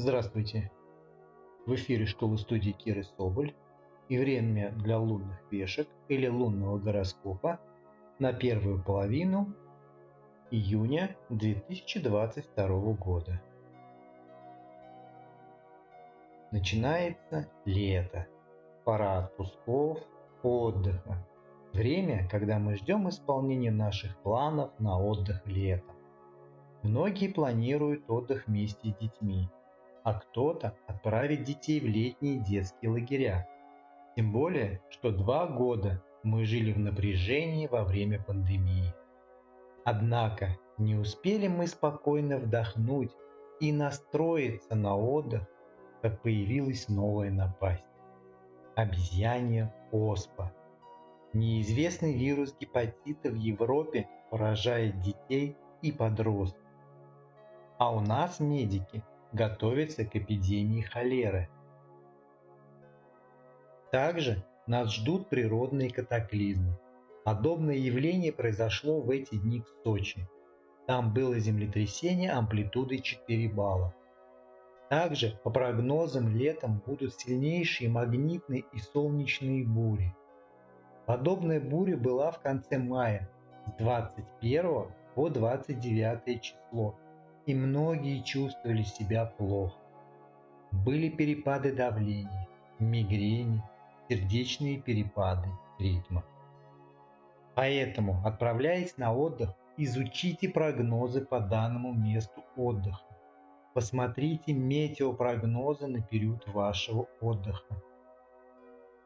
Здравствуйте! В эфире школы студии Киры Соболь и время для лунных вешек или лунного гороскопа на первую половину июня 2022 года. Начинается лето, пора отпусков, отдыха. Время, когда мы ждем исполнения наших планов на отдых летом. Многие планируют отдых вместе с детьми, а кто-то отправит детей в летние детские лагеря. Тем более, что два года мы жили в напряжении во время пандемии. Однако не успели мы спокойно вдохнуть и настроиться на отдых, как появилась новая напасть. Обезьянья оспа. Неизвестный вирус гепатита в Европе поражает детей и подростков. А у нас медики готовится к эпидемии холеры. Также нас ждут природные катаклизмы. Подобное явление произошло в эти дни в Сочи. Там было землетрясение амплитудой 4 балла. Также, по прогнозам, летом будут сильнейшие магнитные и солнечные бури. Подобная буря была в конце мая с 21 по 29 число и многие чувствовали себя плохо. Были перепады давления, мигрени, сердечные перепады ритма. Поэтому, отправляясь на отдых, изучите прогнозы по данному месту отдыха. Посмотрите метеопрогнозы на период вашего отдыха.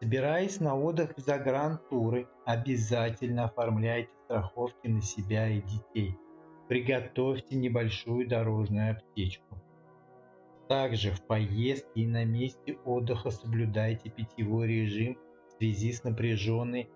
Собираясь на отдых в загрантуры, обязательно оформляйте страховки на себя и детей – Приготовьте небольшую дорожную аптечку. Также в поездке и на месте отдыха соблюдайте питьевой режим в связи с напряженной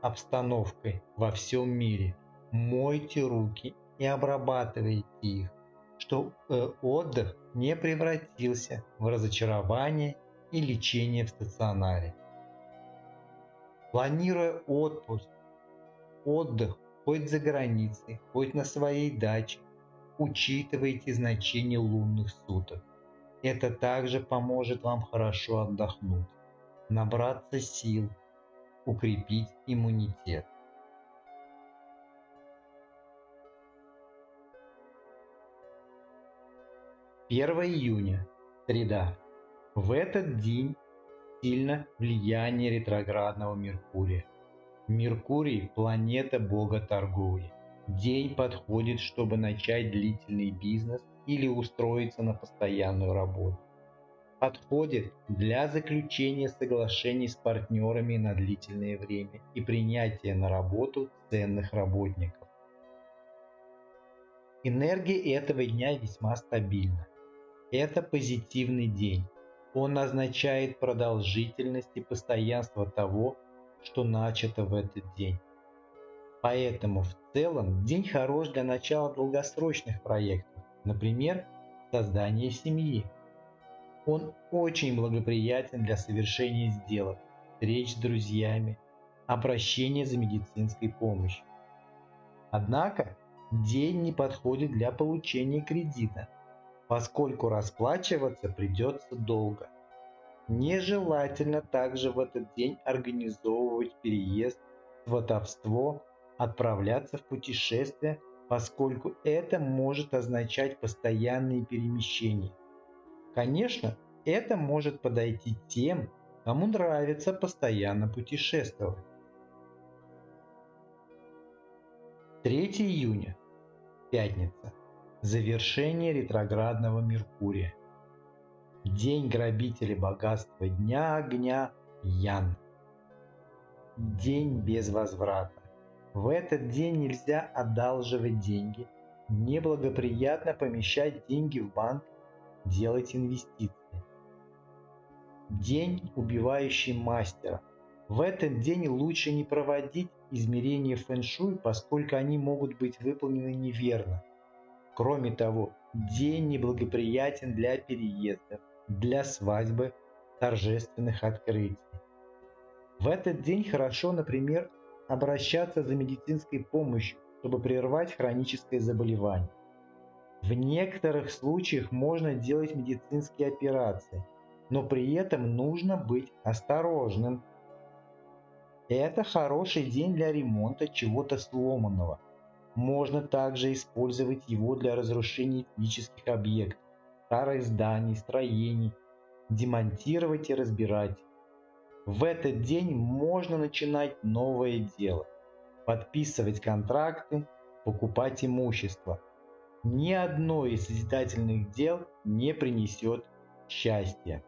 обстановкой во всем мире. Мойте руки и обрабатывайте их, чтобы э, отдых не превратился в разочарование и лечение в стационаре. Планируя отпуск, отдых хоть за границей, хоть на своей даче, учитывайте значение лунных суток. Это также поможет вам хорошо отдохнуть, набраться сил, укрепить иммунитет. Первое июня, среда. В этот день сильно влияние ретроградного Меркурия. Меркурий – планета бога торговли. День подходит, чтобы начать длительный бизнес или устроиться на постоянную работу. Подходит для заключения соглашений с партнерами на длительное время и принятия на работу ценных работников. Энергия этого дня весьма стабильна. Это позитивный день. Он означает продолжительность и постоянство того, что начато в этот день. Поэтому в целом день хорош для начала долгосрочных проектов, например, создания семьи. Он очень благоприятен для совершения сделок, встреч с друзьями, обращения за медицинской помощью. Однако день не подходит для получения кредита, поскольку расплачиваться придется долго. Нежелательно также в этот день организовывать переезд, сватовство, отправляться в путешествие, поскольку это может означать постоянные перемещения. Конечно, это может подойти тем, кому нравится постоянно путешествовать. 3 июня. Пятница. Завершение ретроградного Меркурия. День грабителей богатства дня огня Ян. День без возврата. В этот день нельзя одалживать деньги, неблагоприятно помещать деньги в банк, делать инвестиции. День, убивающий мастера. В этот день лучше не проводить измерения фэн-шуй, поскольку они могут быть выполнены неверно. Кроме того, день неблагоприятен для переездов, для свадьбы, торжественных открытий. В этот день хорошо, например, обращаться за медицинской помощью, чтобы прервать хроническое заболевание. В некоторых случаях можно делать медицинские операции, но при этом нужно быть осторожным. Это хороший день для ремонта чего-то сломанного. Можно также использовать его для разрушения физических объектов, старых зданий, строений, демонтировать и разбирать. В этот день можно начинать новое дело, подписывать контракты, покупать имущество. Ни одно из созидательных дел не принесет счастья.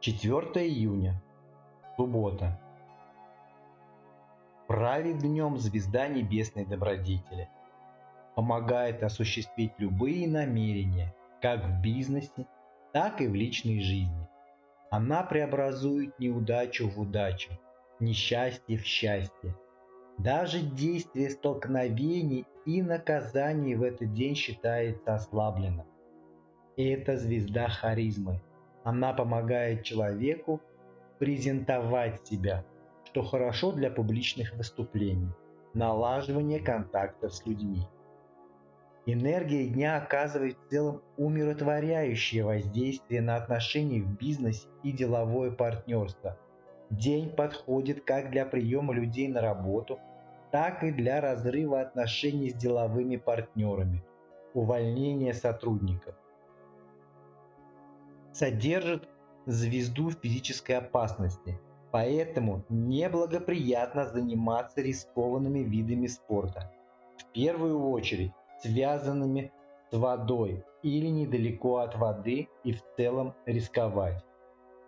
4 июня. Суббота. Правит днем звезда небесной добродетели. Помогает осуществить любые намерения, как в бизнесе, так и в личной жизни. Она преобразует неудачу в удачу, несчастье в счастье. Даже действие столкновений и наказаний в этот день считается ослабленным. Это звезда харизмы, она помогает человеку презентовать себя, что хорошо для публичных выступлений, налаживания контактов с людьми. Энергия дня оказывает в целом умиротворяющее воздействие на отношения в бизнесе и деловое партнерство. День подходит как для приема людей на работу, так и для разрыва отношений с деловыми партнерами, увольнения сотрудников содержит звезду физической опасности, поэтому неблагоприятно заниматься рискованными видами спорта, в первую очередь связанными с водой или недалеко от воды и в целом рисковать.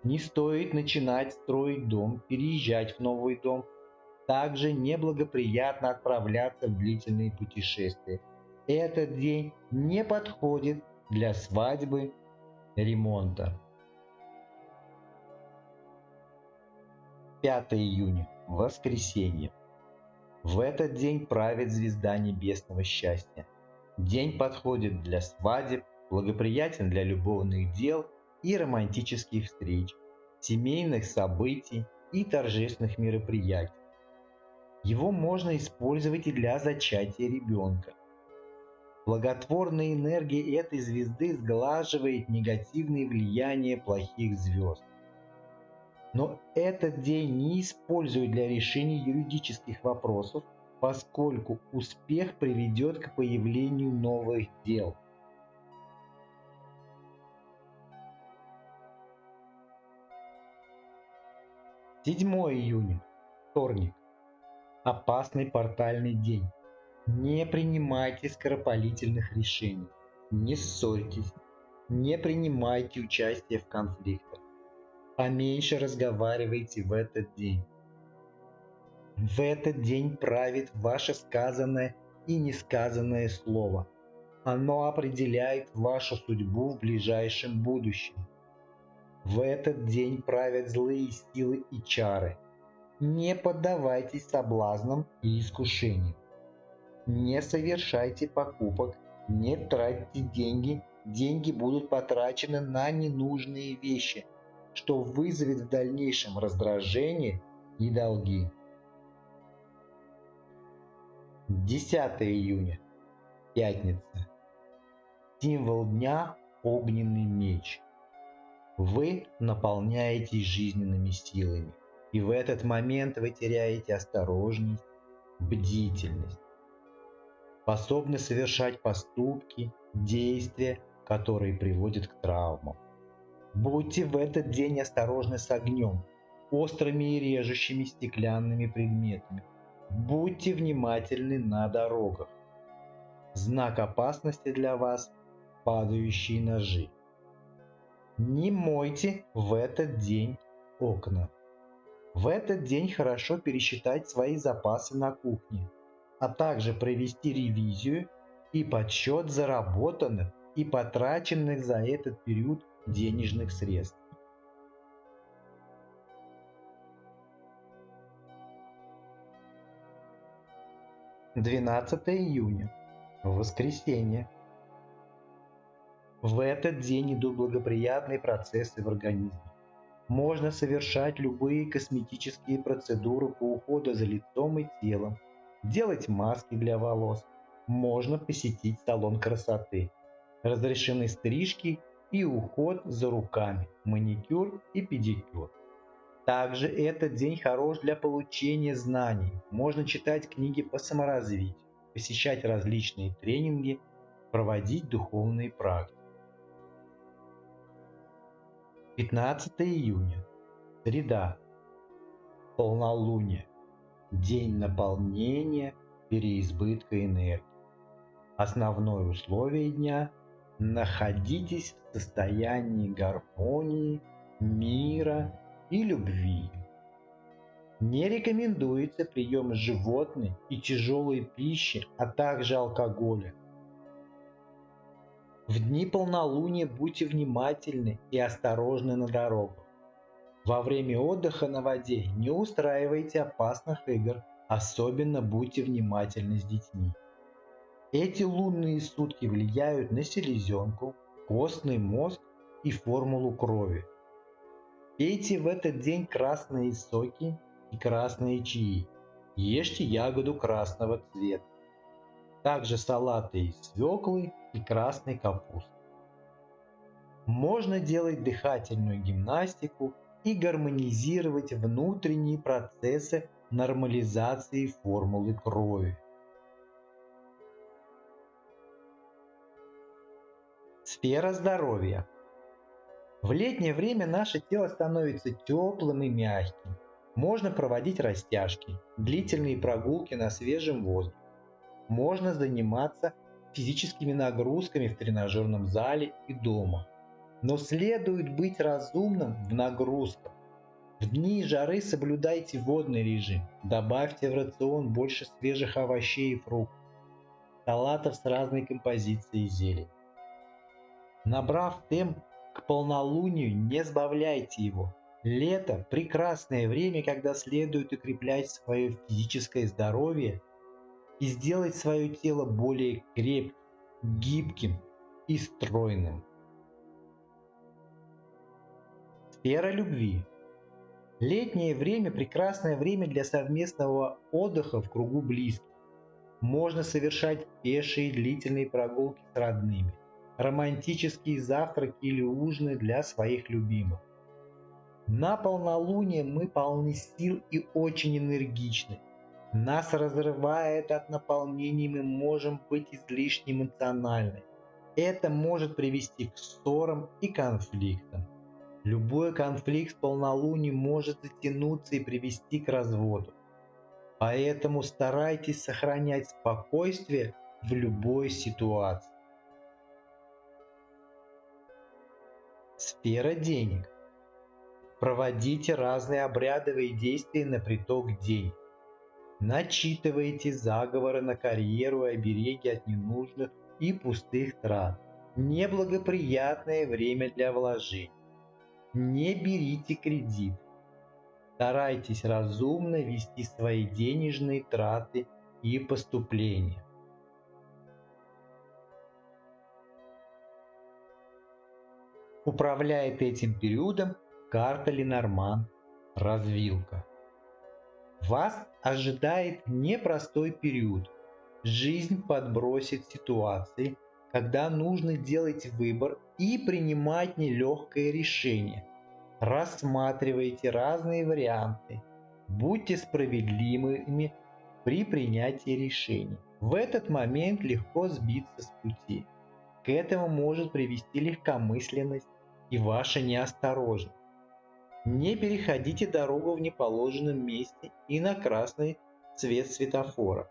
Не стоит начинать строить дом, переезжать в новый дом. Также неблагоприятно отправляться в длительные путешествия. Этот день не подходит для свадьбы ремонта. 5 июня. Воскресенье. В этот день правит звезда небесного счастья. День подходит для свадеб, благоприятен для любовных дел и романтических встреч, семейных событий и торжественных мероприятий. Его можно использовать и для зачатия ребенка. Благотворная энергия этой звезды сглаживает негативные влияния плохих звезд. Но этот день не используют для решения юридических вопросов, поскольку успех приведет к появлению новых дел. Седьмое июня. Вторник. Опасный портальный день. Не принимайте скоропалительных решений. Не ссорьтесь. Не принимайте участие в конфликтах. Поменьше разговаривайте в этот день. В этот день правит ваше сказанное и несказанное слово. Оно определяет вашу судьбу в ближайшем будущем. В этот день правят злые силы и чары. Не поддавайтесь соблазнам и искушениям. Не совершайте покупок, не тратьте деньги, деньги будут потрачены на ненужные вещи, что вызовет в дальнейшем раздражение и долги. 10 июня. Пятница. Символ дня – огненный меч. Вы наполняетесь жизненными силами, и в этот момент вы теряете осторожность, бдительность способны совершать поступки, действия, которые приводят к травмам. Будьте в этот день осторожны с огнем, острыми и режущими стеклянными предметами. Будьте внимательны на дорогах. Знак опасности для вас – падающие ножи. Не мойте в этот день окна. В этот день хорошо пересчитать свои запасы на кухне а также провести ревизию и подсчет заработанных и потраченных за этот период денежных средств. Двенадцатое июня. Воскресенье. В этот день идут благоприятные процессы в организме. Можно совершать любые косметические процедуры по уходу за лицом и телом, делать маски для волос. Можно посетить салон красоты. Разрешены стрижки и уход за руками, маникюр и педикюр. Также этот день хорош для получения знаний. Можно читать книги по саморазвитию, посещать различные тренинги, проводить духовные практики. 15 июня. Среда. Полнолуние. День наполнения переизбытка энергии. Основное условие дня – находитесь в состоянии гармонии, мира и любви. Не рекомендуется прием животной и тяжелой пищи, а также алкоголя. В дни полнолуния будьте внимательны и осторожны на дорогах. Во время отдыха на воде не устраивайте опасных игр, особенно будьте внимательны с детьми. Эти лунные сутки влияют на селезенку, костный мозг и формулу крови. Пейте в этот день красные соки и красные чаи. Ешьте ягоду красного цвета. Также салаты из свеклы и красной капусты. Можно делать дыхательную гимнастику и гармонизировать внутренние процессы нормализации формулы крови. Сфера здоровья – в летнее время наше тело становится теплым и мягким. Можно проводить растяжки, длительные прогулки на свежем воздухе. Можно заниматься физическими нагрузками в тренажерном зале и дома. Но следует быть разумным в нагрузках. В дни жары соблюдайте водный режим. Добавьте в рацион больше свежих овощей и фруктов. Салатов с разной композицией зелень. Набрав темп к полнолунию не сбавляйте его. Лето – прекрасное время, когда следует укреплять свое физическое здоровье и сделать свое тело более крепким, гибким и стройным. Сфера любви. Летнее время – прекрасное время для совместного отдыха в кругу близких. Можно совершать пешие длительные прогулки с родными романтические завтраки или ужины для своих любимых. На полнолуние мы полны сил и очень энергичны. Нас разрывает от наполнения, мы можем быть излишне эмоциональны. Это может привести к ссорам и конфликтам. Любой конфликт с полнолунием может затянуться и привести к разводу. Поэтому старайтесь сохранять спокойствие в любой ситуации. Сфера денег. Проводите разные обрядовые действия на приток денег. Начитывайте заговоры на карьеру и обереги от ненужных и пустых трат. Неблагоприятное время для вложений. Не берите кредит. Старайтесь разумно вести свои денежные траты и поступления. Управляет этим периодом карта Ленорман «Развилка». Вас ожидает непростой период. Жизнь подбросит ситуации, когда нужно делать выбор и принимать нелегкое решение. Рассматривайте разные варианты. Будьте справедливыми при принятии решений. В этот момент легко сбиться с пути. К этому может привести легкомысленность и ваша неосторожность. Не переходите дорогу в неположенном месте и на красный цвет светофора.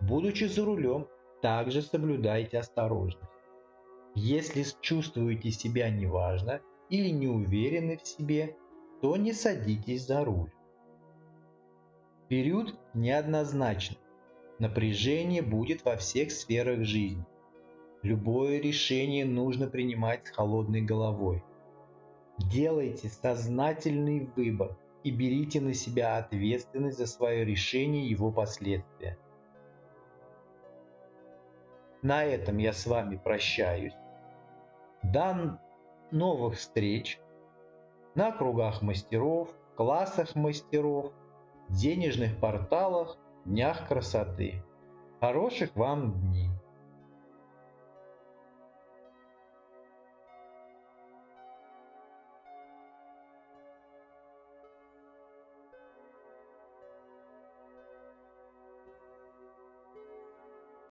Будучи за рулем, также соблюдайте осторожность. Если чувствуете себя неважно или не уверены в себе, то не садитесь за руль. Период неоднозначный. Напряжение будет во всех сферах жизни. Любое решение нужно принимать с холодной головой. Делайте сознательный выбор и берите на себя ответственность за свое решение и его последствия. На этом я с вами прощаюсь. До новых встреч. на кругах мастеров, классах мастеров, денежных порталах, днях красоты. Хороших вам дней!